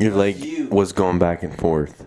Your Fuck leg you. was going back and forth.